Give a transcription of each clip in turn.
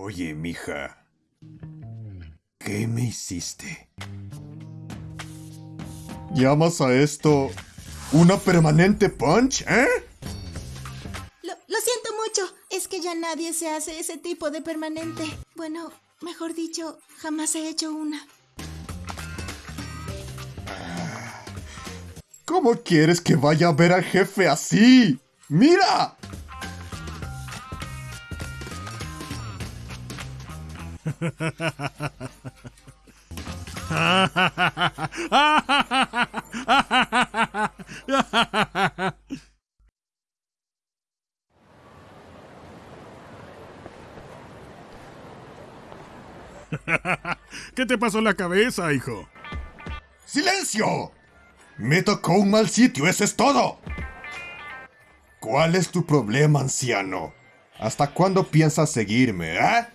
Oye, mija. ¿Qué me hiciste? ¿Llamas a esto una permanente punch, eh? Lo, lo siento mucho. Es que ya nadie se hace ese tipo de permanente. Bueno, mejor dicho, jamás he hecho una. ¿Cómo quieres que vaya a ver al jefe así? ¡Mira! ¿Qué te pasó en la cabeza, hijo? ¡Silencio! Me tocó un mal sitio, eso es todo. ¿Cuál es tu problema, anciano? ¿Hasta cuándo piensas seguirme, eh?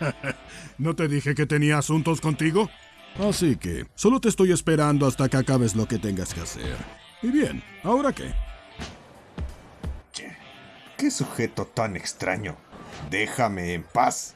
¿No te dije que tenía asuntos contigo? Así que solo te estoy esperando hasta que acabes lo que tengas que hacer. Y bien, ¿ahora qué? Qué sujeto tan extraño. Déjame en paz.